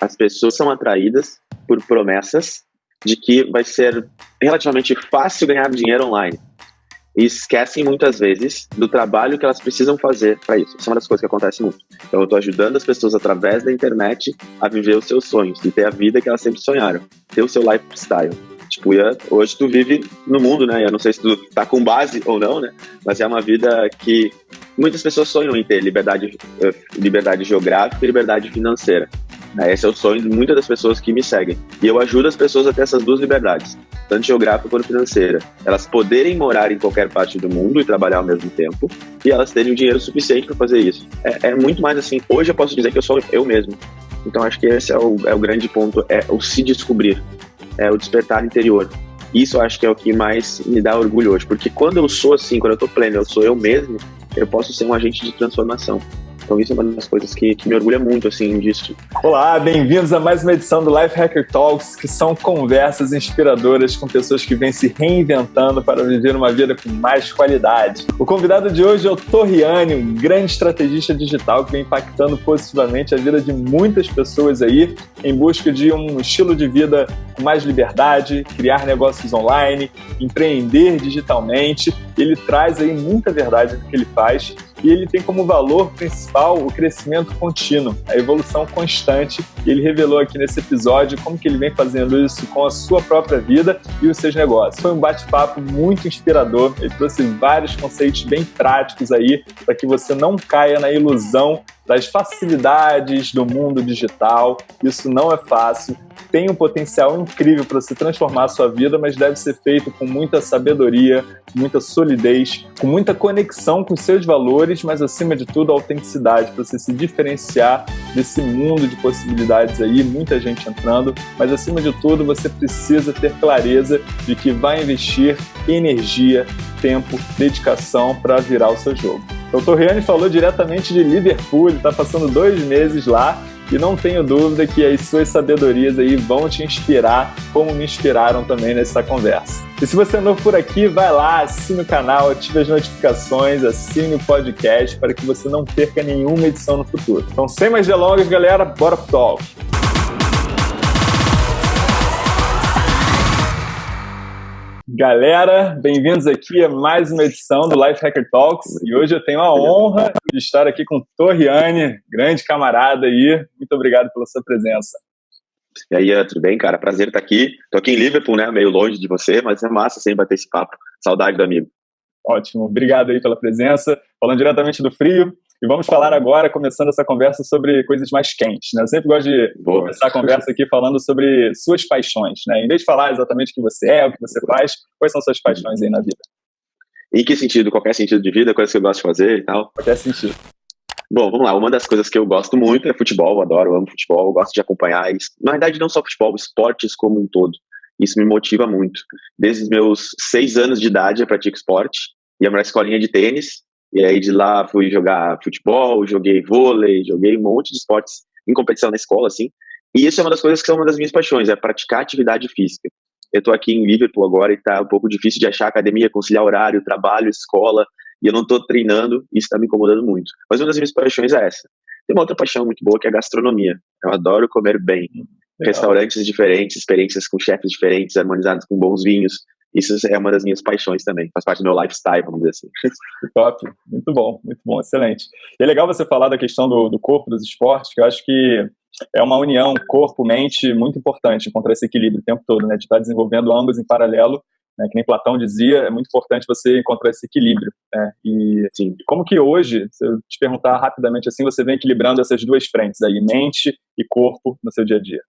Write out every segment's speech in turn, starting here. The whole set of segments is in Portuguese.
As pessoas são atraídas por promessas de que vai ser relativamente fácil ganhar dinheiro online. E esquecem muitas vezes do trabalho que elas precisam fazer para isso. Isso é uma das coisas que acontece muito. Então, eu estou ajudando as pessoas através da internet a viver os seus sonhos e ter a vida que elas sempre sonharam, ter o seu lifestyle. Tipo, hoje tu vive no mundo, né? Eu não sei se tu tá com base ou não, né? Mas é uma vida que muitas pessoas sonham em ter liberdade, eh, liberdade geográfica e liberdade financeira. Né? Esse é o sonho de muitas das pessoas que me seguem. E eu ajudo as pessoas a ter essas duas liberdades, tanto geográfica quanto financeira. Elas poderem morar em qualquer parte do mundo e trabalhar ao mesmo tempo, e elas terem o dinheiro suficiente para fazer isso. É, é, muito mais assim. Hoje eu posso dizer que eu sou eu mesmo. Então acho que esse é o, é o grande ponto, é o se descobrir, é o despertar interior. Isso eu acho que é o que mais me dá orgulho hoje, porque quando eu sou assim, quando eu tô pleno, eu sou eu mesmo, eu posso ser um agente de transformação. Então isso é uma das coisas que, que me orgulha muito, assim, disso. Olá, bem-vindos a mais uma edição do Life Hacker Talks, que são conversas inspiradoras com pessoas que vêm se reinventando para viver uma vida com mais qualidade. O convidado de hoje é o Torriani, um grande estrategista digital que vem impactando positivamente a vida de muitas pessoas aí em busca de um estilo de vida com mais liberdade, criar negócios online, empreender digitalmente. Ele traz aí muita verdade no que ele faz e ele tem como valor principal o crescimento contínuo, a evolução constante. E ele revelou aqui nesse episódio como que ele vem fazendo isso com a sua própria vida e os seus negócios. Foi um bate-papo muito inspirador. Ele trouxe vários conceitos bem práticos aí para que você não caia na ilusão das facilidades do mundo digital. Isso não é fácil tem um potencial incrível para se transformar a sua vida, mas deve ser feito com muita sabedoria, muita solidez, com muita conexão com seus valores, mas acima de tudo, autenticidade, para você se diferenciar desse mundo de possibilidades aí, muita gente entrando, mas acima de tudo, você precisa ter clareza de que vai investir energia, tempo, dedicação para virar o seu jogo. O Torriani falou diretamente de Liverpool, está passando dois meses lá e não tenho dúvida que as suas sabedorias aí vão te inspirar, como me inspiraram também nessa conversa. E se você é novo por aqui, vai lá, assine o canal, ative as notificações, assine o podcast para que você não perca nenhuma edição no futuro. Então, sem mais delongas, galera, bora pro talk! Galera, bem-vindos aqui a mais uma edição do Life Hacker Talks e hoje eu tenho a honra de estar aqui com Torriane, grande camarada aí. Muito obrigado pela sua presença. E aí, tudo bem, cara? Prazer estar aqui. Tô aqui em Liverpool, né? Meio longe de você, mas é massa sempre bater esse papo. Saudade do amigo. Ótimo, obrigado aí pela presença. Falando diretamente do frio, e vamos falar agora, começando essa conversa sobre coisas mais quentes. Né? Eu sempre gosto de Boa. começar a conversa aqui falando sobre suas paixões. Né? Em vez de falar exatamente o que você é, o que você faz, quais são suas paixões aí na vida? Em que sentido? Qualquer sentido de vida, coisas que eu gosto de fazer e tal? Qualquer sentido. Bom, vamos lá. Uma das coisas que eu gosto muito é futebol. Eu adoro, eu amo futebol, eu gosto de acompanhar isso. Na verdade, não só futebol, esportes como um todo. Isso me motiva muito. Desde os meus seis anos de idade eu pratico esporte. Ia para a escolinha de tênis e aí de lá fui jogar futebol, joguei vôlei, joguei um monte de esportes em competição na escola, assim. E isso é uma das coisas que são uma das minhas paixões, é praticar atividade física. Eu tô aqui em Liverpool agora e tá um pouco difícil de achar academia, conciliar horário, trabalho, escola, e eu não tô treinando, e isso tá me incomodando muito. Mas uma das minhas paixões é essa. Tem uma outra paixão muito boa que é a gastronomia. Eu adoro comer bem. Legal. Restaurantes diferentes, experiências com chefes diferentes, harmonizados com bons vinhos. Isso é uma das minhas paixões também, faz parte do meu lifestyle, vamos dizer assim. Top, muito bom, muito bom, excelente. E é legal você falar da questão do, do corpo, dos esportes, que eu acho que é uma união corpo-mente muito importante, encontrar esse equilíbrio o tempo todo, né, de estar desenvolvendo ambos em paralelo, né, que nem Platão dizia, é muito importante você encontrar esse equilíbrio, né, e Sim. como que hoje, se eu te perguntar rapidamente assim, você vem equilibrando essas duas frentes aí, mente e corpo no seu dia a dia?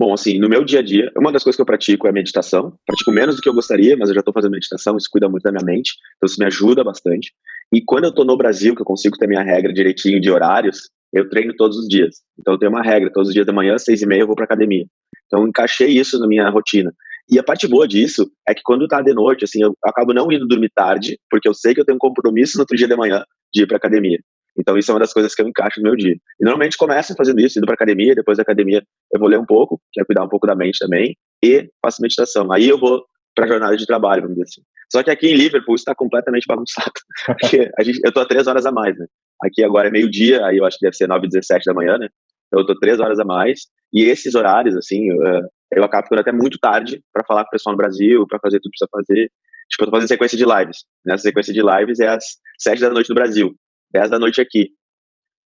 Bom, assim, no meu dia a dia, uma das coisas que eu pratico é meditação. Pratico menos do que eu gostaria, mas eu já estou fazendo meditação, isso cuida muito da minha mente, então isso me ajuda bastante. E quando eu estou no Brasil, que eu consigo ter minha regra direitinho de horários, eu treino todos os dias. Então eu tenho uma regra, todos os dias da manhã, seis e meia, eu vou para academia. Então eu encaixei isso na minha rotina. E a parte boa disso é que quando tá de noite, assim, eu acabo não indo dormir tarde, porque eu sei que eu tenho um compromisso no outro dia de manhã de ir para academia. Então, isso é uma das coisas que eu encaixo no meu dia. E normalmente começo fazendo isso, indo para academia, depois da academia eu vou ler um pouco, que é cuidar um pouco da mente também, e faço meditação. Aí eu vou para a jornada de trabalho, vamos dizer assim. Só que aqui em Liverpool está completamente bagunçado. Porque a gente, eu a três horas a mais, né? Aqui agora é meio-dia, aí eu acho que deve ser 9 h 17 da manhã, né? Então, eu tô três horas a mais. E esses horários, assim, eu, eh, eu acabo ficando até muito tarde para falar com o pessoal no Brasil, para fazer tudo que precisa fazer. Tipo, eu tô fazendo sequência de lives. Nessa sequência de lives é às 7 da noite no Brasil, 10 da noite aqui.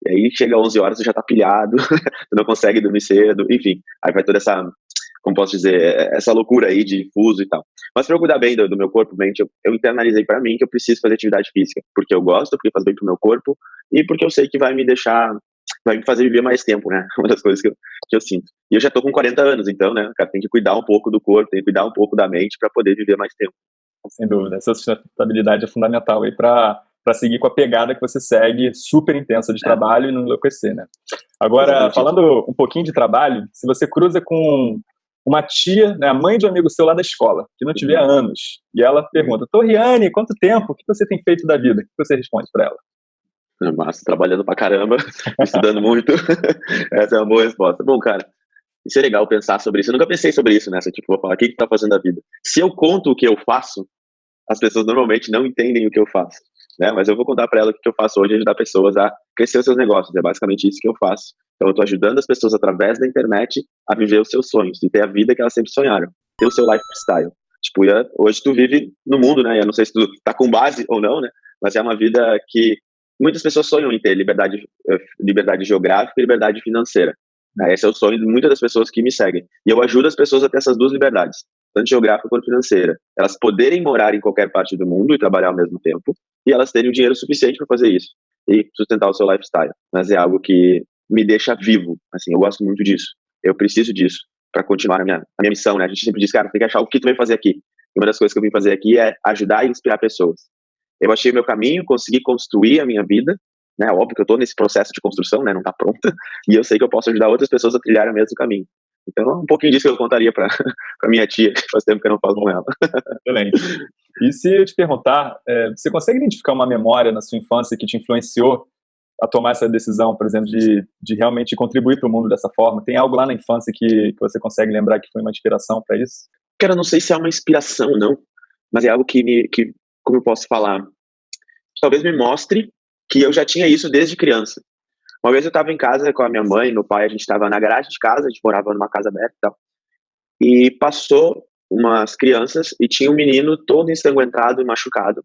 E aí chega às 11 horas, você já tá pilhado, você não consegue dormir cedo, enfim. Aí vai toda essa, como posso dizer, essa loucura aí de fuso e tal. Mas para eu cuidar bem do, do meu corpo, mente, eu, eu internalizei para mim que eu preciso fazer atividade física, porque eu gosto, porque faz bem pro meu corpo e porque eu sei que vai me deixar vai me fazer viver mais tempo, né? Uma das coisas que eu, que eu sinto. E eu já tô com 40 anos, então, né, cara, tem que cuidar um pouco do corpo, tem que cuidar um pouco da mente para poder viver mais tempo. Sem dúvida, essa sustentabilidade é fundamental aí para para seguir com a pegada que você segue, super intensa de é. trabalho e não enlouquecer, né? Agora, falando um pouquinho de trabalho, se você cruza com uma tia, né, a mãe de um amigo seu lá da escola, que não te vê há uhum. anos, e ela pergunta, Torriane, quanto tempo? O que você tem feito da vida? O que você responde para ela? Massa, trabalhando pra caramba, estudando muito. Essa é uma boa resposta. Bom, cara, isso é legal pensar sobre isso. Eu nunca pensei sobre isso nessa, tipo, vou falar, o que que tá fazendo a vida? Se eu conto o que eu faço, as pessoas normalmente não entendem o que eu faço, né? Mas eu vou contar para ela o que eu faço hoje, ajudar pessoas a crescer os seus negócios. É basicamente isso que eu faço. Então, eu tô ajudando as pessoas através da internet a viver os seus sonhos e ter a vida que elas sempre sonharam, ter o seu lifestyle. Tipo, hoje tu vive no mundo, né? Eu não sei se tu tá com base ou não, né? Mas é uma vida que muitas pessoas sonham em ter liberdade, eh, liberdade geográfica e liberdade financeira. Né? Esse é o sonho de muitas das pessoas que me seguem. E eu ajudo as pessoas a ter essas duas liberdades, tanto geográfica quanto financeira. Elas poderem morar em qualquer parte do mundo e trabalhar ao mesmo tempo, e elas terem o dinheiro suficiente para fazer isso e sustentar o seu lifestyle. Mas é algo que me deixa vivo. Assim, eu gosto muito disso. Eu preciso disso para continuar a minha, a minha missão, né? A gente sempre diz, cara, tem que achar o que tu vem fazer aqui. E uma das coisas que eu vim fazer aqui é ajudar e inspirar pessoas eu achei meu caminho, consegui construir a minha vida, né? Óbvio que eu estou nesse processo de construção, né? Não está pronta, e eu sei que eu posso ajudar outras pessoas a trilhar o mesmo caminho. Então, um pouquinho disso que eu contaria para minha tia, que faz tempo que eu não falo com ela. Excelente. E se eu te perguntar, é, você consegue identificar uma memória na sua infância que te influenciou a tomar essa decisão, por exemplo, de, de realmente contribuir para o mundo dessa forma? Tem algo lá na infância que, que você consegue lembrar que foi uma inspiração para isso? Cara, não sei se é uma inspiração, não, mas é algo que me, que como eu posso falar, talvez me mostre que eu já tinha isso desde criança. Uma vez eu estava em casa com a minha mãe, meu pai, a gente estava na garagem de casa, a gente morava numa casa aberta e tal. E passou umas crianças e tinha um menino todo ensanguentado e machucado.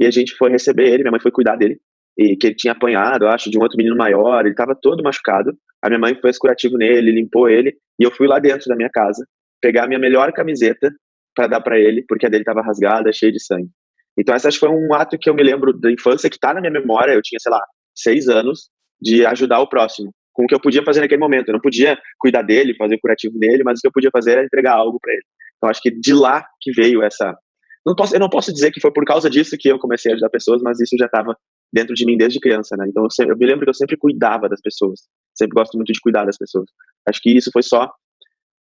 E a gente foi receber ele, minha mãe foi cuidar dele. E que ele tinha apanhado, eu acho, de um outro menino maior, ele estava todo machucado. A minha mãe foi curativo nele, limpou ele, e eu fui lá dentro da minha casa pegar a minha melhor camiseta para dar para ele, porque a dele estava rasgada, cheia de sangue. Então, essa acho que foi um ato que eu me lembro da infância, que está na minha memória. Eu tinha, sei lá, seis anos, de ajudar o próximo, com o que eu podia fazer naquele momento. Eu não podia cuidar dele, fazer o curativo dele, mas o que eu podia fazer era entregar algo para ele. Então, acho que de lá que veio essa. Não posso, eu não posso dizer que foi por causa disso que eu comecei a ajudar pessoas, mas isso já estava dentro de mim desde criança, né? Então, eu, sempre, eu me lembro que eu sempre cuidava das pessoas. Sempre gosto muito de cuidar das pessoas. Acho que isso foi só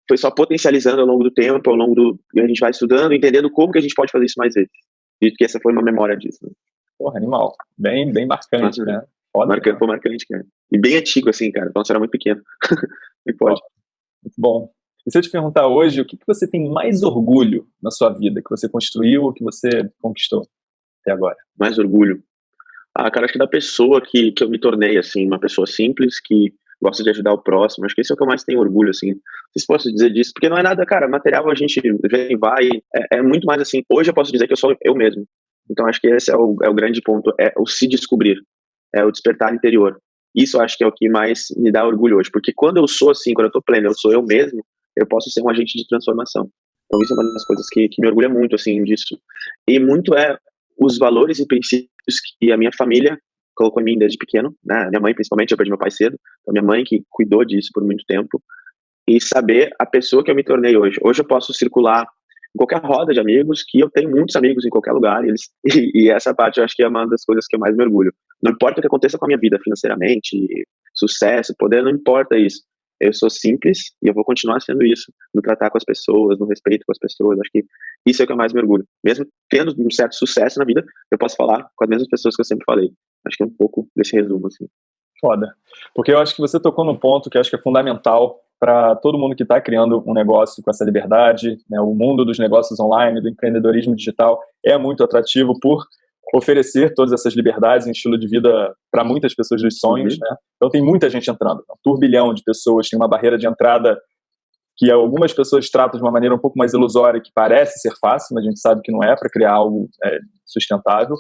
foi só potencializando ao longo do tempo, ao longo do a gente vai estudando, entendendo como que a gente pode fazer isso mais vezes. Acredito que essa foi uma memória disso. Né? Porra, animal. Bem, bem marcante, né? Foda, marcante, foi marcante, cara. E bem antigo, assim, cara. Então você era muito pequeno. e pode. Muito bom. E se eu te perguntar hoje, o que, que você tem mais orgulho na sua vida, que você construiu ou que você conquistou até agora? Mais orgulho? Ah, cara, acho que da pessoa que, que eu me tornei, assim, uma pessoa simples, que gosta de ajudar o próximo. Acho que esse é o que eu mais tenho orgulho, assim. Não se posso dizer disso, porque não é nada, cara, material a gente vem e vai. É, é, muito mais assim. Hoje eu posso dizer que eu sou eu mesmo. Então acho que esse é o, é o grande ponto, é o se descobrir, é o despertar interior. Isso acho que é o que mais me dá orgulho hoje, porque quando eu sou assim, quando eu tô pleno, eu sou eu mesmo, eu posso ser um agente de transformação. Então isso é uma das coisas que, que me orgulha muito, assim, disso. E muito é os valores e princípios que a minha família colocou em mim desde pequeno, né? Minha mãe, principalmente, eu perdi meu pai cedo, então minha mãe que cuidou disso por muito tempo, e saber a pessoa que eu me tornei hoje. Hoje eu posso circular em qualquer roda de amigos, que eu tenho muitos amigos em qualquer lugar, e, eles, e, e essa parte eu acho que é uma das coisas que eu mais mergulho. Não importa o que aconteça com a minha vida financeiramente, sucesso, poder, não importa isso. Eu sou simples e eu vou continuar sendo isso, no tratar com as pessoas, no respeito com as pessoas. Acho que isso é o que eu mais mergulho. Mesmo tendo um certo sucesso na vida, eu posso falar com as mesmas pessoas que eu sempre falei. Acho que é um pouco desse resumo, assim. Foda. Porque eu acho que você tocou num ponto que acho que é fundamental para todo mundo que está criando um negócio com essa liberdade. Né? O mundo dos negócios online, do empreendedorismo digital, é muito atrativo por oferecer todas essas liberdades em estilo de vida para muitas pessoas dos sonhos, uhum. né? Então tem muita gente entrando, um turbilhão de pessoas, tem uma barreira de entrada que algumas pessoas tratam de uma maneira um pouco mais ilusória, que parece ser fácil, mas a gente sabe que não é para criar algo é, sustentável.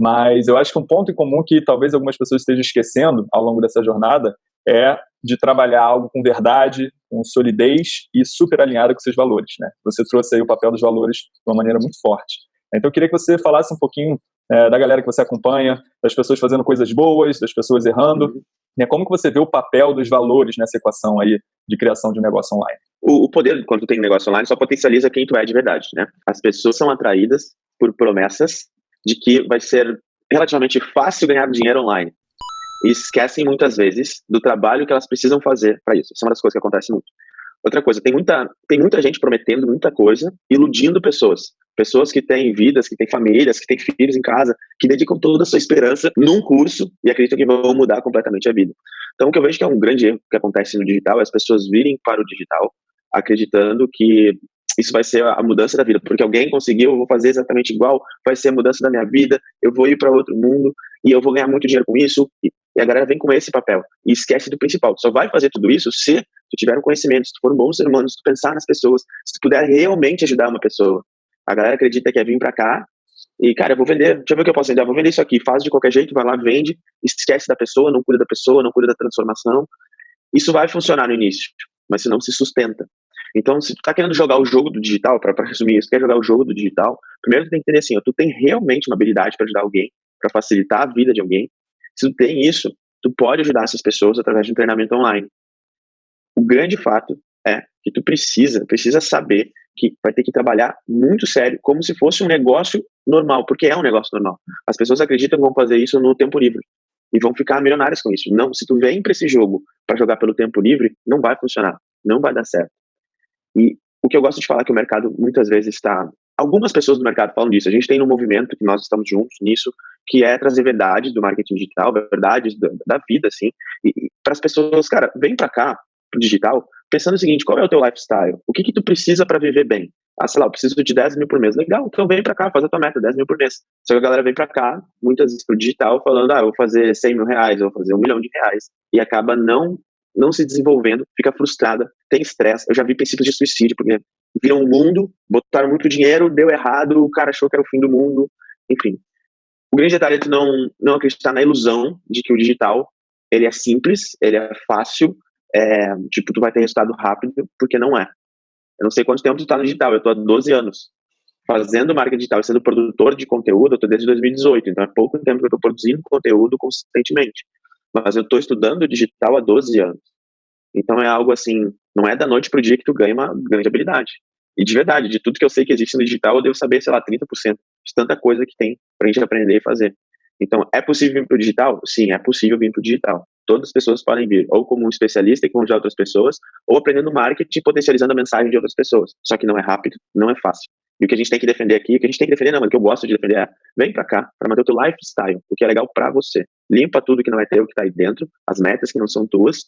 Mas eu acho que um ponto em comum que talvez algumas pessoas estejam esquecendo ao longo dessa jornada é de trabalhar algo com verdade, com solidez e super alinhado com seus valores. Né? Você trouxe aí o papel dos valores de uma maneira muito forte. Então eu queria que você falasse um pouquinho é, da galera que você acompanha, das pessoas fazendo coisas boas, das pessoas errando. Uhum. Né? Como que você vê o papel dos valores nessa equação aí de criação de um negócio online? O, o poder, quando tu tem negócio online, só potencializa quem tu é de verdade, né? As pessoas são atraídas por promessas de que vai ser relativamente fácil ganhar dinheiro online. E esquecem muitas vezes do trabalho que elas precisam fazer para isso. Isso é uma das coisas que acontece muito. Outra coisa, tem muita, tem muita gente prometendo muita coisa, iludindo pessoas. Pessoas que têm vidas, que têm famílias, que têm filhos em casa, que dedicam toda a sua esperança num curso e acreditam que vão mudar completamente a vida. Então, o que eu vejo que é um grande erro que acontece no digital é as pessoas virem para o digital acreditando que isso vai ser a mudança da vida, porque alguém conseguiu, eu vou fazer exatamente igual, vai ser a mudança da minha vida, eu vou ir para outro mundo e eu vou ganhar muito dinheiro com isso. E, a galera vem com esse papel e esquece do principal. Só vai fazer tudo isso se tu tiver um conhecimento, se tu for um bom ser humano, se tu pensar nas pessoas, se tu puder realmente ajudar uma pessoa. A galera acredita que é vir para cá e, cara, eu vou vender, deixa eu ver o que eu posso vender, eu vou vender isso aqui, faz de qualquer jeito, vai lá, vende, esquece da pessoa, não cuida da pessoa, não cuida da transformação. Isso vai funcionar no início, mas se não se sustenta. Então, se tu tá querendo jogar o jogo do digital, para resumir isso, quer jogar o jogo do digital, primeiro tu tem que entender assim, ó, tu tem realmente uma habilidade para ajudar alguém, para facilitar a vida de alguém. Se tu tem isso, tu pode ajudar essas pessoas através de um treinamento online. O grande fato é que tu precisa, precisa saber que vai ter que trabalhar muito sério, como se fosse um negócio normal, porque é um negócio normal. As pessoas acreditam que vão fazer isso no tempo livre e vão ficar milionárias com isso. Não, se tu vem para esse jogo para jogar pelo tempo livre, não vai funcionar, não vai dar certo. E o que eu gosto de falar é que o mercado muitas vezes está. Algumas pessoas do mercado falam disso. A gente tem um movimento que nós estamos juntos nisso, que é trazer verdades do marketing digital, verdades da, da vida, assim, e para as pessoas, cara, vem para cá, pro digital, pensando o seguinte: qual é o teu lifestyle? O que que tu precisa para viver bem? Ah, sei lá, eu preciso de 10 mil por mês. Legal, então vem para cá, faz a tua meta, 10 mil por mês. Só que a galera vem para cá, muitas vezes pro digital, falando, ah, eu vou fazer 100 mil reais, eu vou fazer um milhão de reais. E acaba não não se desenvolvendo, fica frustrada, tem estresse. Eu já vi princípios de suicídio, porque viram o mundo, botaram muito dinheiro, deu errado, o cara achou que era o fim do mundo, enfim. O grande detalhe é tu não, não acreditar na ilusão de que o digital ele é simples, ele é fácil, é, tipo, tu vai ter resultado rápido, porque não é. Eu não sei quanto tempo tu tá no digital, eu tô há 12 anos fazendo marketing digital e sendo produtor de conteúdo, eu tô desde 2018, então é pouco tempo que eu tô produzindo conteúdo consistentemente mas eu estou estudando digital há 12 anos. Então é algo assim, não é da noite para o dia que tu ganha uma grande habilidade. E de verdade, de tudo que eu sei que existe no digital, eu devo saber, sei lá, 30% de tanta coisa que tem para a gente aprender e fazer. Então, é possível vir para o digital? Sim, é possível vir para o digital. Todas as pessoas podem vir, ou como um especialista e com de outras pessoas, ou aprendendo marketing e potencializando a mensagem de outras pessoas. Só que não é rápido, não é fácil. E o que a gente tem que defender aqui, o que a gente tem que defender, não, mas o que eu gosto de defender é, vem pra cá, para manter o teu lifestyle, o que é legal para você. Limpa tudo que não é teu, que tá aí dentro, as metas que não são tuas,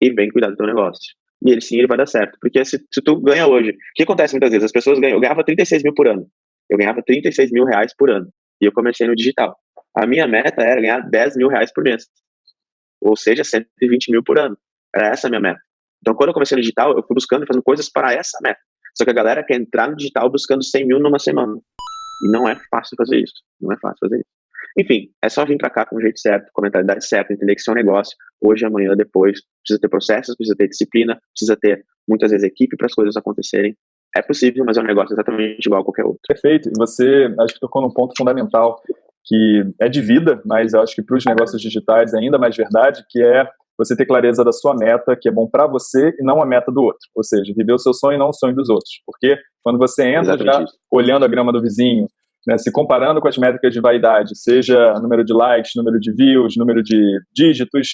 e vem cuidar do teu negócio. E ele sim, ele vai dar certo. Porque se, se tu ganha hoje, o que acontece muitas vezes? As pessoas ganham, eu ganhava 36 mil por ano. Eu ganhava 36 mil reais por ano. E eu comecei no digital. A minha meta era ganhar 10 mil reais por mês. Ou seja, 120 mil por ano. Era essa a minha meta. Então, quando eu comecei no digital, eu fui buscando e fazendo coisas para essa meta. Só que a galera quer entrar no digital buscando 100 mil numa semana. E não é fácil fazer isso. Não é fácil fazer isso. Enfim, é só vir para cá com o jeito certo, com a mentalidade certa, entender que é um negócio, hoje, amanhã, depois. Precisa ter processos, precisa ter disciplina, precisa ter, muitas vezes, equipe para as coisas acontecerem. É possível, mas é um negócio exatamente igual a qualquer outro. Perfeito. E você, acho que tocou num ponto fundamental, que é de vida, mas eu acho que para os negócios digitais é ainda mais verdade, que é você ter clareza da sua meta, que é bom para você e não a meta do outro. Ou seja, viver o seu sonho e não o sonho dos outros. Porque quando você entra já olhando a grama do vizinho, né, se comparando com as métricas de vaidade, seja número de likes, número de views, número de dígitos,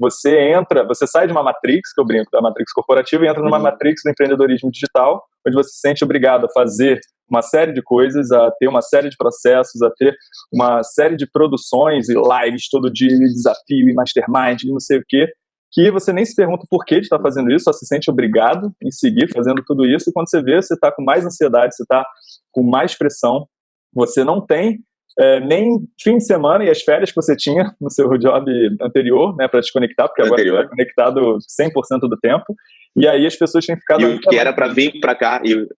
você entra, você sai de uma matrix, que eu brinco da matrix corporativa, e entra numa uhum. matrix do empreendedorismo digital, onde você se sente obrigado a fazer uma série de coisas, a ter uma série de processos, a ter uma série de produções e lives todo dia, e desafio, e mastermind, e não sei o quê, que você nem se pergunta por que estar fazendo isso, só se sente obrigado em seguir fazendo tudo isso, e quando você vê, você está com mais ansiedade, você está com mais pressão, você não tem é, nem fim de semana e as férias que você tinha no seu job anterior, né, para desconectar, porque agora você está conectado 100% do tempo. E aí as pessoas têm ficado. E o que era para vir para cá, e,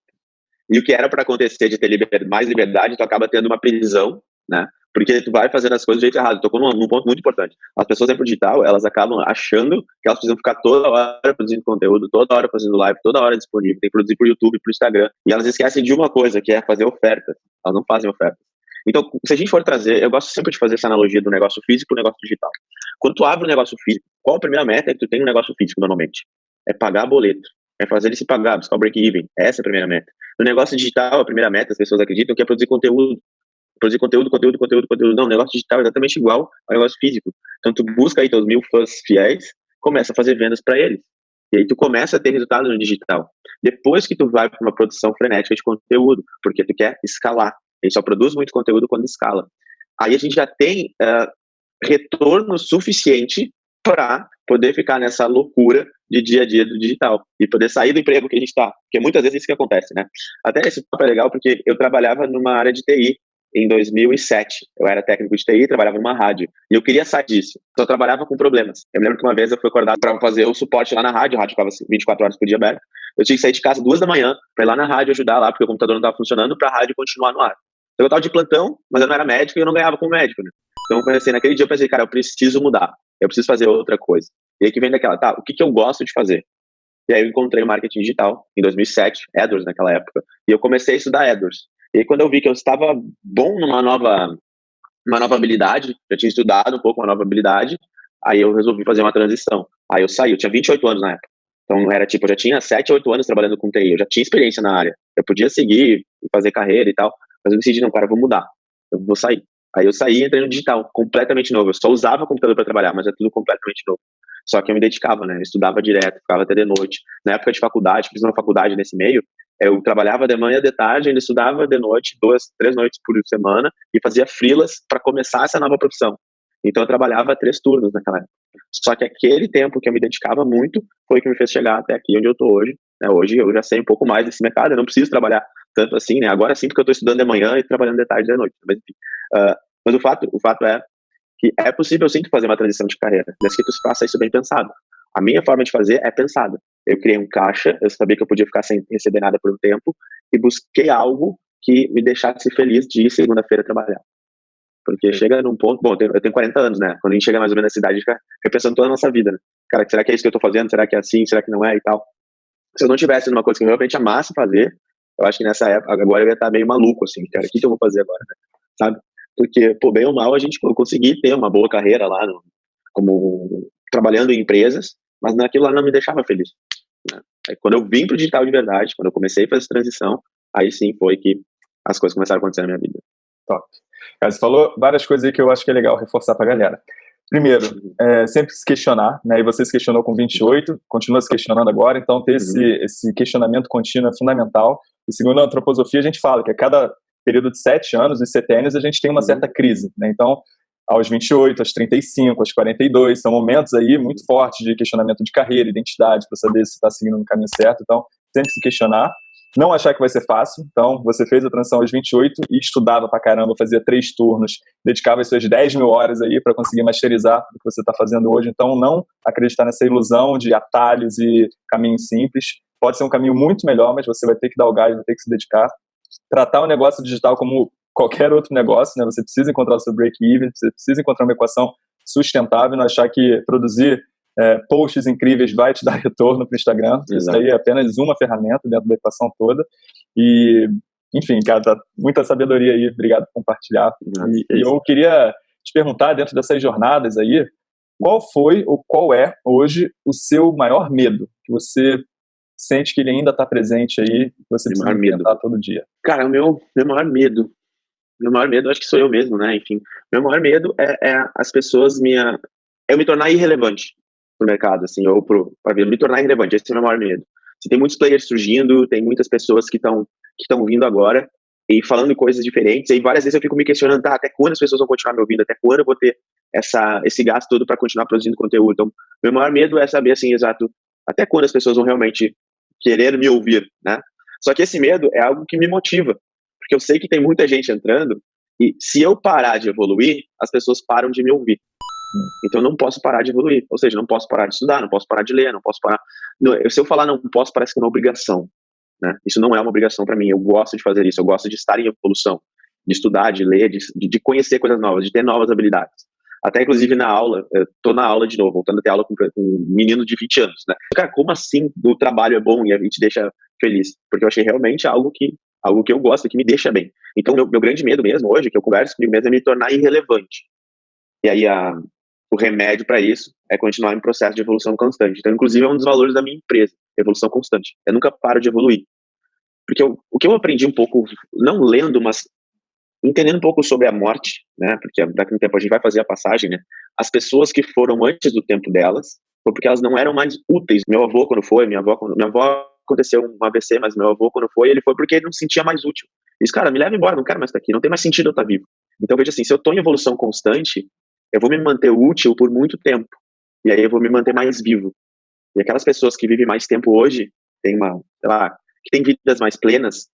e, o que era para acontecer de ter liber, mais liberdade, tu acaba tendo uma prisão, né? Porque tu vai fazendo as coisas do jeito errado. Tocou num, num ponto muito importante. As pessoas dentro digital, elas acabam achando que elas precisam ficar toda hora produzindo conteúdo, toda hora fazendo live, toda hora disponível. Tem que produzir pro YouTube, pro Instagram. E elas esquecem de uma coisa, que é fazer oferta. Elas não fazem oferta. Então, se a gente for trazer, eu gosto sempre de fazer essa analogia do negócio físico pro negócio digital. Quando tu abre um negócio físico, qual a primeira meta é que tu tem um negócio físico normalmente? É pagar boleto. É fazer ele se pagar, buscar o break-even. Essa é a primeira meta. No negócio digital, a primeira meta, as pessoas acreditam que é produzir conteúdo. Produzir conteúdo, conteúdo, conteúdo, conteúdo. Não, o negócio digital é exatamente igual ao negócio físico. Então, tu busca aí teus mil fãs fiéis, começa a fazer vendas para eles. E aí tu começa a ter resultado no digital. Depois que tu vai para uma produção frenética de conteúdo, porque tu quer escalar. A gente só produz muito conteúdo quando escala. Aí a gente já tem uh, retorno suficiente para poder ficar nessa loucura de dia a dia do digital e poder sair do emprego que a gente está. Porque muitas vezes é isso que acontece, né? Até esse papo é legal porque eu trabalhava numa área de TI em 2007. Eu era técnico de TI, trabalhava numa rádio. E eu queria sair disso. Só trabalhava com problemas. Eu me lembro que uma vez eu fui acordado para fazer o suporte lá na rádio. A rádio ficava 24 horas por dia aberto. Eu tinha que sair de casa duas da manhã para ir lá na rádio ajudar lá, porque o computador não estava funcionando, para a rádio continuar no ar. Eu estava de plantão, mas eu não era médico e eu não ganhava como médico, né? Então eu pensei, naquele dia eu pensei, cara, eu preciso mudar. Eu preciso fazer outra coisa. E aí que vem daquela, tá, o que, que eu gosto de fazer? E aí eu encontrei o marketing digital em 2007, AdWords naquela época, e eu comecei a estudar AdWords. E aí, quando eu vi que eu estava bom numa nova, uma nova habilidade, já tinha estudado um pouco uma nova habilidade, aí eu resolvi fazer uma transição. Aí eu saí, eu tinha 28 anos na época. Então era tipo, eu já tinha 7, 8 anos trabalhando com TI, eu já tinha experiência na área. Eu podia seguir e fazer carreira e tal, mas eu decidi, não, cara, eu vou mudar. Eu vou sair. Aí eu saí e entrei no digital, completamente novo. Eu só usava computador para trabalhar, mas é tudo completamente novo. Só que eu me dedicava, né? Eu estudava direto, ficava até de noite. Na época de faculdade, fiz uma faculdade nesse meio, eu trabalhava de manhã, de tarde, ainda estudava de noite, duas, três noites por semana, e fazia frilas para começar essa nova profissão. Então eu trabalhava três turnos naquela época. Só que aquele tempo que eu me dedicava muito foi o que me fez chegar até aqui onde eu estou hoje. Né? Hoje eu já sei um pouco mais desse mercado, eu não preciso trabalhar tanto assim, né? Agora sim, porque eu estou estudando de manhã e trabalhando de tarde e de noite. Mas, enfim, uh, mas o fato, o fato é que é possível sim fazer uma transição de carreira, desde que tu faça isso bem pensado. A minha forma de fazer é pensada. Eu criei um caixa, eu sabia que eu podia ficar sem receber nada por um tempo e busquei algo que me deixasse feliz de ir segunda-feira trabalhar. Porque chega num ponto, bom, eu tenho 40 anos, né? Quando a gente chega mais ou menos nessa idade, a gente fica repensando toda a nossa vida, né? Cara, será que é isso que eu tô fazendo? Será que é assim? Será que não é? E tal. Se eu não tivesse numa coisa que eu realmente amasse fazer, eu acho que nessa época, agora eu ia estar meio maluco, assim, cara, o que, que eu vou fazer agora, né? Sabe? Porque, pô, bem ou mal, a gente conseguir ter uma boa carreira lá, no, como trabalhando em empresas, mas naquilo lá não me deixava feliz. Né? Aí, quando eu vim pro digital de verdade, quando eu comecei a fazer essa transição, aí sim foi que as coisas começaram a acontecer na minha vida. Top. Você falou várias coisas aí que eu acho que é legal reforçar pra galera. Primeiro, é, sempre se questionar, né? E você se questionou com 28, continua se questionando agora, então ter esse, uhum. esse questionamento contínuo é fundamental. E segundo a antroposofia, a gente fala que a cada período de sete anos, e setênios, a gente tem uma uhum. certa crise, né? Então, aos 28, aos 35, aos 42, são momentos aí muito fortes de questionamento de carreira, identidade, para saber se está seguindo no caminho certo. Então, sempre se questionar. Não achar que vai ser fácil. Então, você fez a transição aos 28 e estudava pra caramba, fazia três turnos, dedicava as suas 10 mil horas aí para conseguir masterizar o que você está fazendo hoje. Então, não acreditar nessa ilusão de atalhos e caminhos simples. Pode ser um caminho muito melhor, mas você vai ter que dar o gás, vai ter que se dedicar. Tratar o negócio digital como qualquer outro negócio, né? Você precisa encontrar o seu break-even, você precisa encontrar uma equação sustentável, não achar que produzir é, posts incríveis vai te dar retorno para o Instagram. Exato. Isso aí é apenas uma ferramenta dentro da equação toda. E, enfim, cara, tá muita sabedoria aí. Obrigado por compartilhar. e, e eu queria te perguntar, dentro dessas jornadas aí, qual foi ou qual é hoje o seu maior medo que você sente que ele ainda está presente aí, você meu precisa enfrentar todo dia? Cara, o meu, meu maior medo meu maior medo, acho que sou eu mesmo, né? Enfim, meu maior medo é, é as pessoas me. eu me tornar irrelevante pro mercado, assim, ou pro, pra me tornar irrelevante. Esse é o meu maior medo. Se tem muitos players surgindo, tem muitas pessoas que estão que estão vindo agora e falando coisas diferentes, e várias vezes eu fico me questionando, tá, até quando as pessoas vão continuar me ouvindo, até quando eu vou ter essa, esse gasto todo para continuar produzindo conteúdo. Então, meu maior medo é saber, assim, exato, até quando as pessoas vão realmente querer me ouvir, né? Só que esse medo é algo que me motiva, porque eu sei que tem muita gente entrando E se eu parar de evoluir, as pessoas param de me ouvir. Então eu não posso parar de evoluir. Ou seja, não posso parar de estudar, não posso parar de ler, não posso parar. Se eu falar não posso, parece que é uma obrigação. Né? Isso não é uma obrigação para mim. Eu gosto de fazer isso. Eu gosto de estar em evolução, de estudar, de ler, de, de conhecer coisas novas, de ter novas habilidades. Até, inclusive, na aula, tô na aula de novo, voltando a ter aula com, com um menino de 20 anos, né? Cara, como assim o trabalho é bom e a gente deixa feliz? Porque eu achei realmente algo que, algo que eu gosto, que me deixa bem. Então, meu, meu grande medo mesmo hoje, que eu converso comigo mesmo, é me tornar irrelevante. E aí, a, o remédio para isso é continuar em processo de evolução constante. Então, inclusive, é um dos valores da minha empresa, evolução constante. Eu nunca paro de evoluir. Porque eu, o que eu aprendi um pouco, não lendo, mas entendendo um pouco sobre a morte, né? Porque daqui a um tempo a gente vai fazer a passagem, né? As pessoas que foram antes do tempo delas, foi porque elas não eram mais úteis. Meu avô quando foi, minha avó, minha avó aconteceu um AVC, mas meu avô quando foi, ele foi porque ele não se sentia mais útil. Disse, cara, me leva embora, não quero mais estar aqui, não tem mais sentido eu estar vivo. Então veja assim, se eu estou em evolução constante, eu vou me manter útil por muito tempo. E aí eu vou me manter mais vivo. E aquelas pessoas que vivem mais tempo hoje, tem uma, sei lá, que têm vidas mais plenas,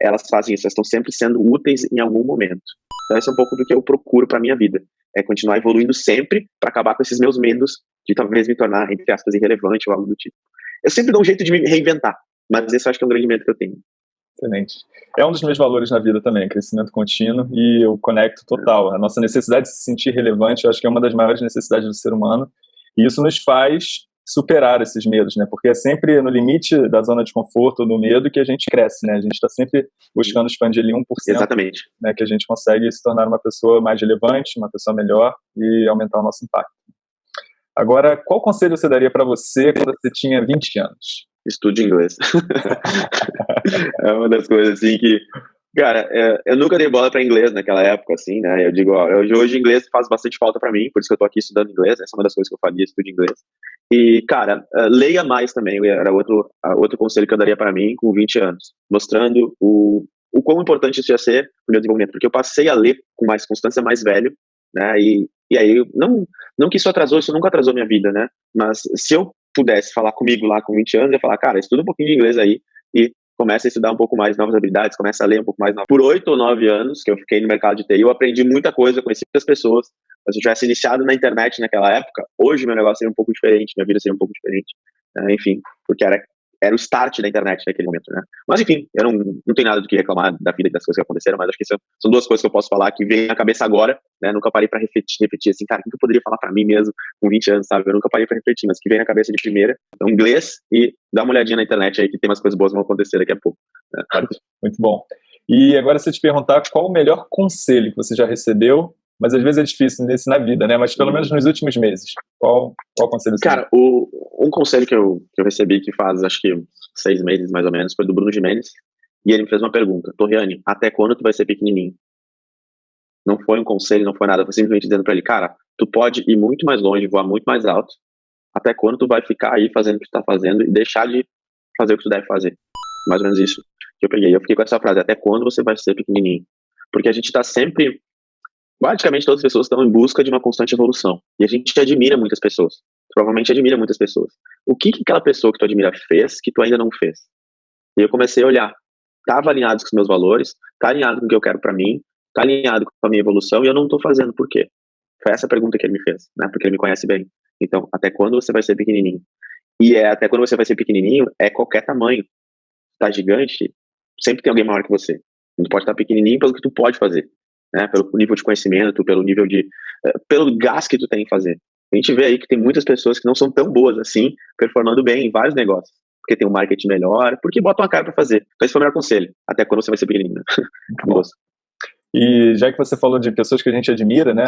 elas fazem isso, elas estão sempre sendo úteis em algum momento. Então, esse é um pouco do que eu procuro para minha vida. É continuar evoluindo sempre para acabar com esses meus medos de talvez me tornar, entre aspas, irrelevante ou algo do tipo. Eu sempre dou um jeito de me reinventar, mas esse eu acho que é um grande medo que eu tenho. Excelente. É um dos meus valores na vida também, crescimento contínuo, e eu conecto total. A nossa necessidade de se sentir relevante, eu acho que é uma das maiores necessidades do ser humano, e isso nos faz superar esses medos, né? Porque é sempre no limite da zona de conforto, do medo, que a gente cresce, né? A gente está sempre buscando expandir ali 1%. Exatamente. Né? Que a gente consegue se tornar uma pessoa mais relevante, uma pessoa melhor e aumentar o nosso impacto. Agora, qual conselho você daria para você quando você tinha 20 anos? Estude inglês. é uma das coisas assim que Cara, é, eu nunca dei bola para inglês naquela época, assim, né? Eu digo, ó, eu, hoje inglês faz bastante falta para mim, por isso que eu tô aqui estudando inglês, essa é uma das coisas que eu faria, estudo inglês. E, cara, uh, leia mais também, era outro, outro conselho que eu daria para mim com 20 anos, mostrando o, o quão importante isso ia ser pro meu desenvolvimento, porque eu passei a ler com mais constância mais velho, né? E, e aí, não, não que isso atrasou, isso nunca atrasou minha vida, né? Mas se eu pudesse falar comigo lá com 20 anos, eu ia falar, cara, estuda um pouquinho de inglês aí e começa a estudar um pouco mais novas habilidades, começa a ler um pouco mais. Por oito ou nove anos que eu fiquei no mercado de TI, eu aprendi muita coisa, conheci muitas pessoas. Se eu tivesse iniciado na internet naquela época, hoje meu negócio seria um pouco diferente, minha vida seria um pouco diferente. Uh, enfim, porque era era o start da internet naquele momento, né? Mas enfim, eu não, não tenho nada do que reclamar da vida e das coisas que aconteceram, mas acho que são, são duas coisas que eu posso falar que vem na cabeça agora, né? Nunca parei para refletir, refletir assim, cara, o que eu poderia falar para mim mesmo com 20 anos, sabe? Eu nunca parei para refletir, mas que vem na cabeça de primeira. Então, inglês e dá uma olhadinha na internet aí que tem umas coisas boas que vão acontecer daqui a pouco. Né? Muito bom. E agora, se eu te perguntar qual o melhor conselho que você já recebeu mas às vezes é difícil nesse na vida, né? Mas pelo menos nos últimos meses. Qual, qual conselho você Cara, o, um conselho que eu, que eu recebi que faz, acho que seis meses mais ou menos, foi do Bruno Jimenez. E ele me fez uma pergunta: Torriane, até quando tu vai ser pequenininho? Não foi um conselho, não foi nada. Foi simplesmente dizendo para ele: cara, tu pode ir muito mais longe, voar muito mais alto. Até quando tu vai ficar aí fazendo o que tu tá fazendo e deixar de fazer o que tu deve fazer? Mais ou menos isso que eu peguei. Eu fiquei com essa frase: até quando você vai ser pequenininho? Porque a gente tá sempre. Praticamente todas as pessoas estão em busca de uma constante evolução. E a gente admira muitas pessoas provavelmente admira muitas pessoas. O que, que aquela pessoa que tu admira fez que tu ainda não fez? E eu comecei a olhar. Tá alinhado com os meus valores? Tá alinhado com o que eu quero para mim? Tá alinhado com a minha evolução? E eu não tô fazendo por quê? Foi essa a pergunta que ele me fez, né? Porque ele me conhece bem. Então, até quando você vai ser pequenininho? E é até quando você vai ser pequenininho, é qualquer tamanho. Tá gigante, sempre tem alguém maior que você. Tu pode estar pequenininho pelo que tu pode fazer, né? Pelo nível de conhecimento, pelo nível de, uh, pelo gás que tu tem em fazer. A gente vê aí que tem muitas pessoas que não são tão boas assim, performando bem em vários negócios. Porque tem um marketing melhor, porque botam a cara para fazer. Então esse foi o melhor conselho. Até quando você vai ser pequenininho. Famoso. E já que você falou de pessoas que a gente admira, né?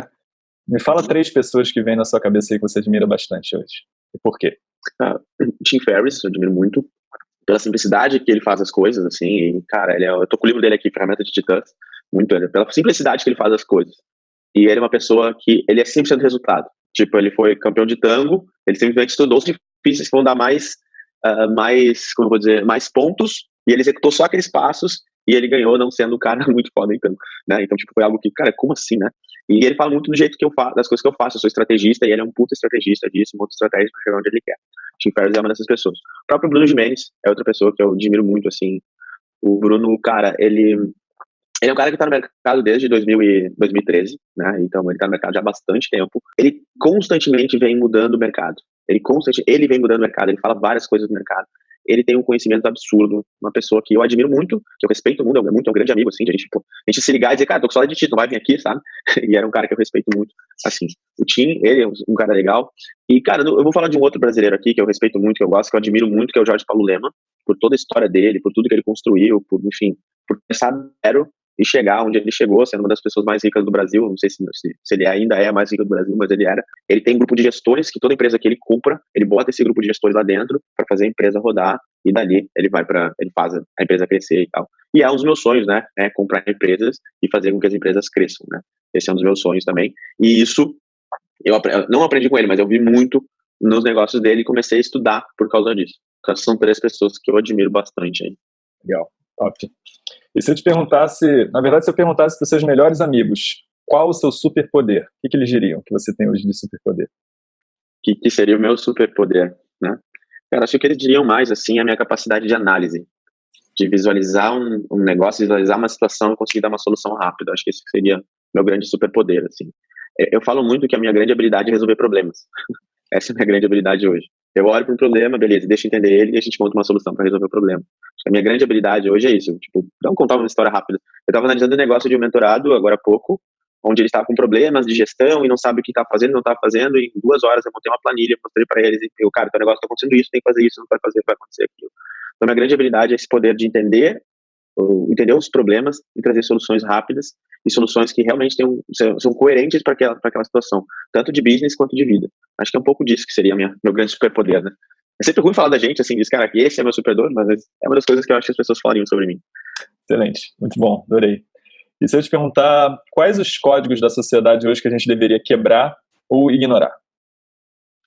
Me fala três pessoas que vêm na sua cabeça aí que você admira bastante hoje. E por quê? Ah, Tim Ferriss, eu admiro muito pela simplicidade que ele faz as coisas, assim, e, cara, ele é, eu tô com o livro dele aqui, Ferramenta de Titãs, muito, pela simplicidade que ele faz as coisas. E ele é uma pessoa que, ele é 100% resultado. Tipo, ele foi campeão de tango, ele simplesmente estudou os difíceis que vão dar mais, uh, mais, como vou dizer, mais pontos, e ele executou só aqueles passos, e ele ganhou não sendo um cara muito foda em tango, né? Então, tipo, foi algo que, cara, como assim, né? E ele fala muito do jeito que eu faço, das coisas que eu faço, eu sou estrategista, e ele é um puta estrategista disso, um de estratégia pra chegar onde ele quer. Tim Ferriss é uma dessas pessoas. O próprio Bruno Jimenez é outra pessoa que eu admiro muito, assim. O Bruno, cara, ele Ele é um cara que está no mercado desde 2000 e 2013, né? Então ele está no mercado já há bastante tempo. Ele constantemente vem mudando o mercado. Ele constantemente, ele vem mudando o mercado. Ele fala várias coisas do mercado. Ele tem um conhecimento absurdo. Uma pessoa que eu admiro muito, que eu respeito muito, é muito é um grande amigo, assim, a gente, tipo, a gente se ligar e dizer, cara, tô com saudade de ti, não vai vir aqui, sabe? E era um cara que eu respeito muito. Assim, o Tim, ele é um cara legal. E, cara, eu vou falar de um outro brasileiro aqui que eu respeito muito, que eu gosto, que eu admiro muito, que é o Jorge Paulo Lema, por toda a história dele, por tudo que ele construiu, por, enfim, por pensar e chegar onde ele chegou, sendo uma das pessoas mais ricas do Brasil. Não sei se, se, se, ele ainda é a mais rica do Brasil, mas ele era. Ele tem um grupo de gestores que toda empresa que ele compra, ele bota esse grupo de gestores lá dentro para fazer a empresa rodar e dali ele vai para ele faz a empresa crescer e tal. E é um dos meus sonhos, né? É comprar empresas e fazer com que as empresas cresçam, né? Esse é um dos meus sonhos também. E isso eu não aprendi com ele, mas eu vi muito nos negócios dele e comecei a estudar por causa disso. Então, são três pessoas que eu admiro bastante aí. Legal, top. E se eu te perguntasse, na verdade, se eu perguntasse para os seus melhores amigos, qual o seu superpoder? O que, que eles diriam que você tem hoje de superpoder? Que, que seria o meu superpoder, né? Cara, acho que eles diriam mais, assim, é a minha capacidade de análise, de visualizar um, um negócio, visualizar uma situação e conseguir dar uma solução rápida. Acho que esse seria meu grande superpoder, assim. É, eu falo muito que a minha grande habilidade é resolver problemas. Essa é a minha grande habilidade hoje. Eu olho para um problema, beleza, deixa eu entender ele e a gente monta uma solução para resolver o problema. A minha grande habilidade hoje é isso. Tipo, vamos contar uma história rápida. Eu estava analisando um negócio de um mentorado agora há pouco, onde ele estava com problemas de gestão e não sabe o que está fazendo, não está fazendo, e em duas horas eu montei uma planilha, mostrei para eles, e eu, cara, teu negócio está acontecendo isso, tem que fazer isso, não vai fazer, vai acontecer aquilo. Então, minha grande habilidade é esse poder de entender, entender os problemas e trazer soluções rápidas e soluções que realmente um, são coerentes para aquela, aquela situação, tanto de business quanto de vida. Acho que é um pouco disso que seria minha, meu grande superpoder, né? É sempre ruim falar da gente, assim, diz, cara, que esse é meu superpoder, mas é uma das coisas que eu acho que as pessoas falariam sobre mim. Excelente, muito bom, adorei. E se eu te perguntar quais os códigos da sociedade hoje que a gente deveria quebrar ou ignorar?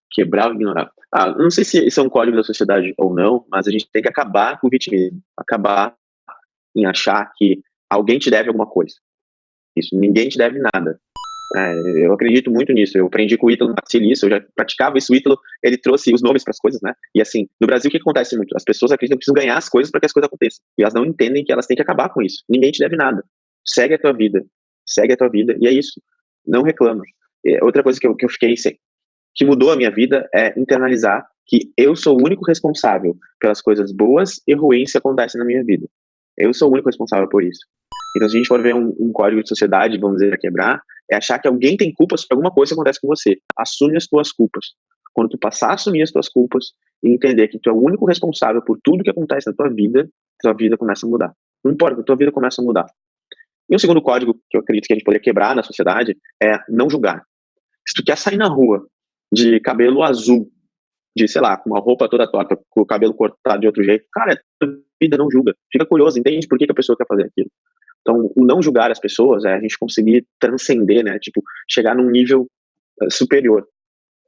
Quebrar ou ignorar? Ah, não sei se isso é um código da sociedade ou não, mas a gente tem que acabar com o vitimismo, acabar em achar que alguém te deve alguma coisa. Isso, ninguém te deve nada. É, eu acredito muito nisso. Eu aprendi com o Ítalo Marcelo isso, eu já praticava isso. O Ítalo, ele trouxe os nomes para as coisas, né? E assim, no Brasil, o que acontece muito? As pessoas acreditam que precisam ganhar as coisas para que as coisas aconteçam. E elas não entendem que elas têm que acabar com isso. Ninguém te deve nada. Segue a tua vida. Segue a tua vida. E é isso. Não reclama. É, outra coisa que eu, que eu fiquei sem, que mudou a minha vida é internalizar que eu sou o único responsável pelas coisas boas e ruins que acontecem na minha vida. Eu sou o único responsável por isso. Então, se a gente for ver um, um código de sociedade, vamos dizer, a quebrar, é achar que alguém tem culpas por alguma coisa acontece com você. Assume as tuas culpas. Quando tu passar a assumir as tuas culpas e entender que tu é o único responsável por tudo que acontece na tua vida, tua vida começa a mudar. Não importa, tua vida começa a mudar. E o segundo código que eu acredito que a gente poderia quebrar na sociedade é não julgar. Se tu quer sair na rua de cabelo azul, de, sei lá, com uma roupa toda torta, com o cabelo cortado de outro jeito, cara, tua vida não julga. Fica curioso, entende por que, que a pessoa quer fazer aquilo. Então, o não julgar as pessoas é a gente conseguir transcender, né? Tipo, chegar num nível eh, superior.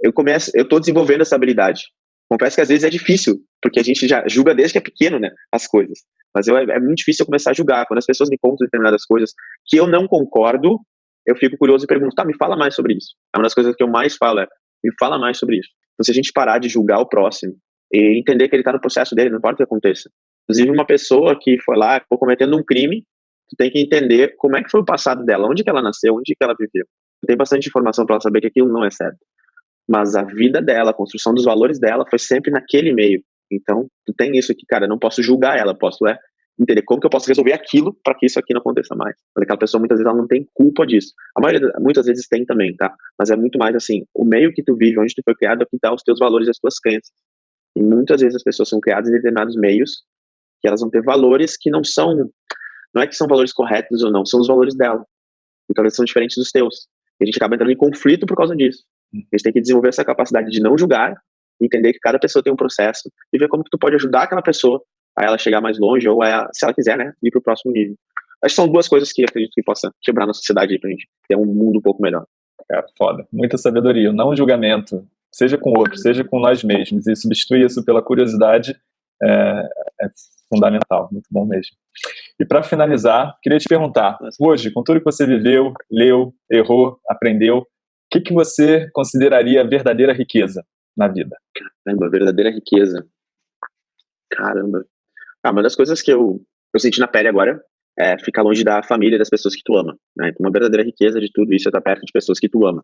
Eu começo, eu tô desenvolvendo essa habilidade. Confesso que às vezes é difícil, porque a gente já julga desde que é pequeno, né? As coisas. Mas eu, é muito difícil eu começar a julgar. Quando as pessoas me contam determinadas coisas que eu não concordo, eu fico curioso e pergunto, tá, me fala mais sobre isso. É uma das coisas que eu mais falo, é, me fala mais sobre isso. Então, se a gente parar de julgar o próximo e entender que ele está no processo dele, não importa o que aconteça. Inclusive, uma pessoa que foi lá, ficou cometendo um crime, tu tem que entender como é que foi o passado dela, onde que ela nasceu, onde que ela viveu. Tem bastante informação para ela saber que aquilo não é certo. Mas a vida dela, a construção dos valores dela foi sempre naquele meio. Então, tu tem isso aqui, cara, eu não posso julgar ela, posso é entender como que eu posso resolver aquilo para que isso aqui não aconteça mais. Mas aquela pessoa muitas vezes ela não tem culpa disso. A maioria muitas vezes tem também, tá? Mas é muito mais assim, o meio que tu vive, onde tu foi criado, é que dá os teus valores e as tuas crenças. E muitas vezes as pessoas são criadas em determinados meios que elas vão ter valores que não são não é que são valores corretos ou não, são os valores dela. Então eles são diferentes dos teus. E a gente acaba entrando em conflito por causa disso. A gente tem que desenvolver essa capacidade de não julgar, entender que cada pessoa tem um processo e ver como que tu pode ajudar aquela pessoa a ela chegar mais longe ou a, se ela quiser, né, ir para o próximo nível. Acho que são duas coisas que acredito que possa quebrar na sociedade para a gente ter um mundo um pouco melhor. Cara, foda. Muita sabedoria. Não julgamento, seja com outros, seja com nós mesmos. E substituir isso pela curiosidade é, é fundamental. Muito bom mesmo. E para finalizar, queria te perguntar, hoje, com tudo que você viveu, leu, errou, aprendeu, o que, que você consideraria verdadeira riqueza na vida? Caramba, verdadeira riqueza. Caramba. Ah, uma das coisas que eu, eu senti na pele agora é ficar longe da família das pessoas que tu ama. Né? Então, uma verdadeira riqueza de tudo isso é estar perto de pessoas que tu ama.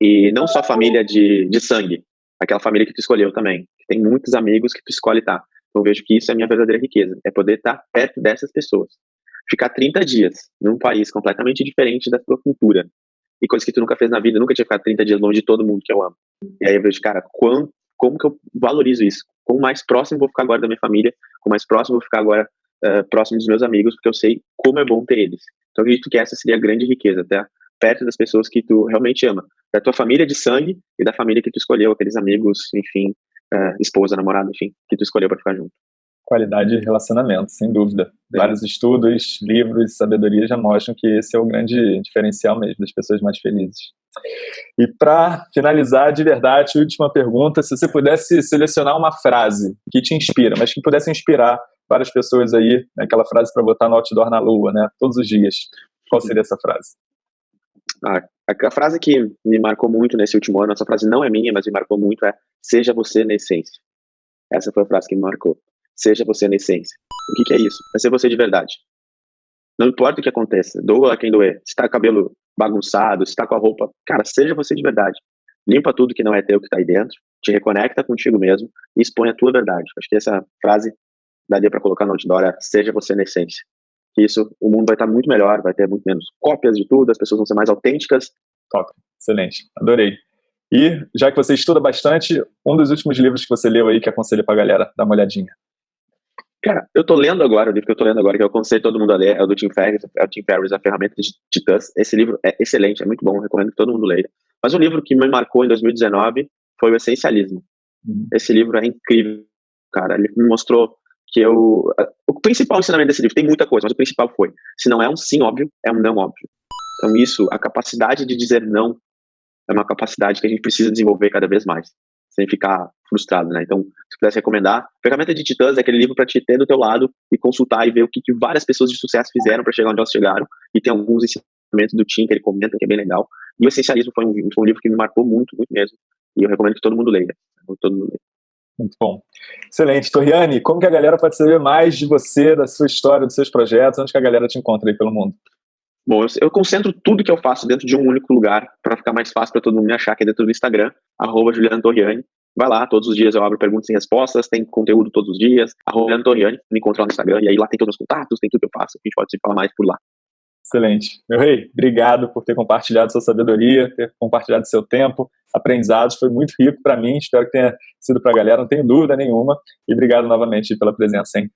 E não só família de, de sangue, aquela família que tu escolheu também. Tem muitos amigos que tu escolhe estar. Eu vejo que isso é a minha verdadeira riqueza, é poder estar perto dessas pessoas. Ficar 30 dias num país completamente diferente da tua cultura, e coisas que tu nunca fez na vida, nunca tinha ficado 30 dias longe de todo mundo que eu amo. E aí eu vejo, cara, quão, como que eu valorizo isso? Quão mais próximo vou ficar agora da minha família, quão mais próximo vou ficar agora uh, próximo dos meus amigos, porque eu sei como é bom ter eles. Então eu acredito que essa seria a grande riqueza, até perto das pessoas que tu realmente ama, da tua família de sangue e da família que tu escolheu, aqueles amigos, enfim, uh, esposa, namorado, enfim, que tu escolheu para ficar junto qualidade de relacionamento, sem dúvida. Vários estudos, livros, sabedoria já mostram que esse é o grande diferencial mesmo das pessoas mais felizes. E para finalizar, de verdade, última pergunta: se você pudesse selecionar uma frase que te inspira, mas que pudesse inspirar várias pessoas aí, né, aquela frase para botar no outdoor na lua, né, todos os dias, qual seria essa frase? Ah, a, frase que me marcou muito nesse último ano, essa frase não é minha, mas me marcou muito, é: seja você na essência. Essa foi a frase que me marcou. Seja você na essência. O que, que é isso? É ser você de verdade. Não importa o que aconteça, doa quem doer. Se tá com o cabelo bagunçado, se tá com a roupa, cara, seja você de verdade. Limpa tudo que não é teu que tá aí dentro, te reconecta contigo mesmo e expõe a tua verdade. Acho que essa frase daria para colocar no outdoor é seja você na essência. Isso, o mundo vai estar muito melhor, vai ter muito menos cópias de tudo, as pessoas vão ser mais autênticas. Top, excelente, adorei. E, já que você estuda bastante, um dos últimos livros que você leu aí que aconselho pra galera dar uma olhadinha. Cara, eu tô lendo agora, o livro que eu tô lendo agora, que eu aconselho todo mundo a ler, é o do Tim Ferriss, é o Tim Ferriss, A Ferramenta de Titãs. Esse livro é excelente, é muito bom, recomendo que todo mundo leia. Mas um livro que me marcou em 2019 foi o Essencialismo. Uhum. Esse livro é incrível, cara. Ele me mostrou que eu... Principal ensinamento desse livro, tem muita coisa, mas o principal foi, se não é um sim óbvio, é um não óbvio. Então isso, a capacidade de dizer não, é uma capacidade que a gente precisa desenvolver cada vez mais sem ficar frustrado, né? Então, se pudesse recomendar, Ferramenta de Titãs é aquele livro para te ter do teu lado e consultar e ver o que, que várias pessoas de sucesso fizeram para chegar onde elas chegaram. E tem alguns ensinamentos do Tim que ele comenta que é bem legal. E o Essencialismo foi um, foi um livro que me marcou muito, muito mesmo. E eu recomendo que todo mundo leia. Todo mundo leia. Muito bom. Excelente. Toriane, como que a galera pode saber mais de você, da sua história, dos seus projetos? Onde que a galera te encontra aí pelo mundo? Bom, eu, concentro tudo que eu faço dentro de um único lugar para ficar mais fácil para todo mundo me achar, que é dentro do Instagram, arroba Torriani. Vai lá, todos os dias eu abro perguntas e respostas, tem conteúdo todos os dias, arroba Torriani, me encontrar no Instagram, e aí lá tem todos os contatos, tem tudo que eu faço, a gente pode se falar mais por lá. Excelente. Meu rei, obrigado por ter compartilhado sua sabedoria, ter compartilhado seu tempo, aprendizados, foi muito rico para mim, espero que tenha sido para a galera, não tenho dúvida nenhuma, e obrigado novamente pela presença, hein?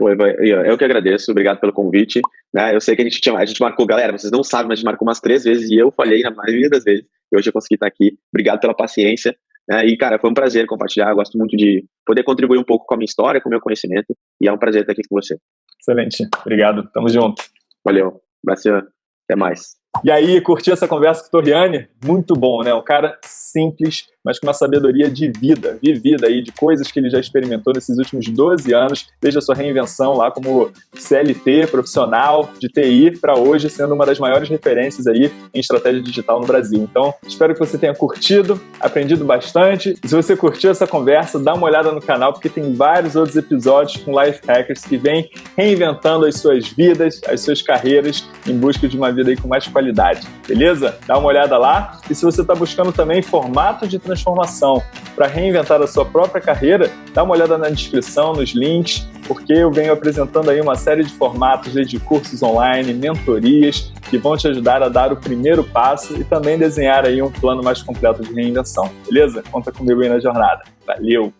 Eu que agradeço, obrigado pelo convite. Né? Eu sei que a gente, tinha, a gente marcou, galera, vocês não sabem, mas a gente marcou umas três vezes e eu falhei na maioria das vezes. E hoje eu consegui estar aqui. Obrigado pela paciência. Né? E, cara, foi um prazer compartilhar. Eu gosto muito de poder contribuir um pouco com a minha história, com o meu conhecimento. E é um prazer estar aqui com você. Excelente. Obrigado. Tamo junto. Valeu. Graças. Até mais. E aí, curti essa conversa com o Toriani? Muito bom, né? Um cara simples, mas com uma sabedoria de vida, vivida aí, de coisas que ele já experimentou nesses últimos 12 anos, desde a sua reinvenção lá como CLT, profissional de TI, para hoje sendo uma das maiores referências aí em estratégia digital no Brasil. Então, espero que você tenha curtido, aprendido bastante. Se você curtiu essa conversa, dá uma olhada no canal, porque tem vários outros episódios com life hackers que vêm reinventando as suas vidas, as suas carreiras, em busca de uma vida aí com mais qualidade. Beleza? Dá uma olhada lá. E se você está buscando também formato de transformação para reinventar a sua própria carreira, dá uma olhada na descrição, nos links, porque eu venho apresentando aí uma série de formatos de cursos online, mentorias, que vão te ajudar a dar o primeiro passo e também desenhar aí um plano mais completo de reinvenção, beleza? Conta comigo aí na jornada. Valeu!